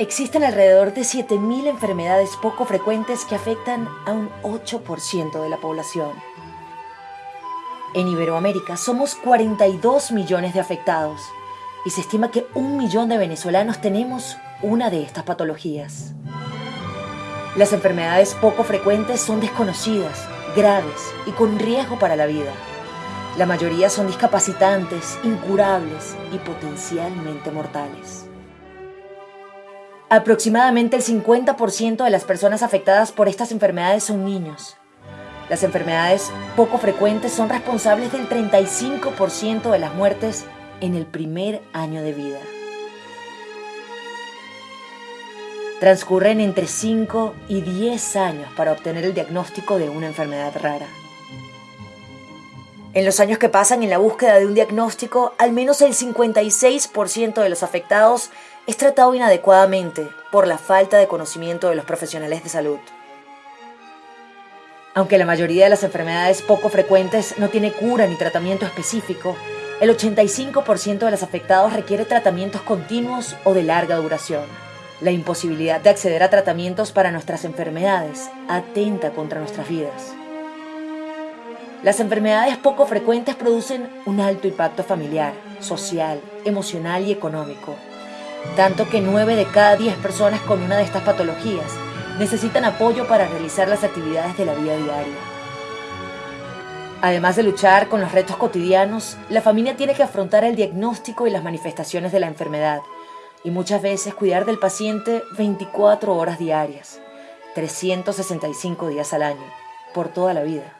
Existen alrededor de 7.000 enfermedades poco frecuentes que afectan a un 8% de la población. En Iberoamérica somos 42 millones de afectados y se estima que un millón de venezolanos tenemos una de estas patologías. Las enfermedades poco frecuentes son desconocidas, graves y con riesgo para la vida. La mayoría son discapacitantes, incurables y potencialmente mortales. Aproximadamente el 50% de las personas afectadas por estas enfermedades son niños. Las enfermedades poco frecuentes son responsables del 35% de las muertes en el primer año de vida. Transcurren entre 5 y 10 años para obtener el diagnóstico de una enfermedad rara. En los años que pasan en la búsqueda de un diagnóstico, al menos el 56% de los afectados es tratado inadecuadamente por la falta de conocimiento de los profesionales de salud. Aunque la mayoría de las enfermedades poco frecuentes no tiene cura ni tratamiento específico, el 85% de los afectados requiere tratamientos continuos o de larga duración. La imposibilidad de acceder a tratamientos para nuestras enfermedades atenta contra nuestras vidas. Las enfermedades poco frecuentes producen un alto impacto familiar, social, emocional y económico, tanto que 9 de cada 10 personas con una de estas patologías necesitan apoyo para realizar las actividades de la vida diaria. Además de luchar con los retos cotidianos, la familia tiene que afrontar el diagnóstico y las manifestaciones de la enfermedad y muchas veces cuidar del paciente 24 horas diarias, 365 días al año, por toda la vida.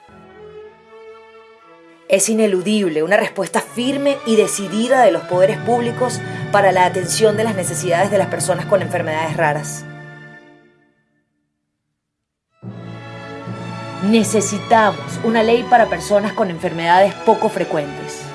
Es ineludible una respuesta firme y decidida de los poderes públicos para la atención de las necesidades de las personas con enfermedades raras. Necesitamos una ley para personas con enfermedades poco frecuentes.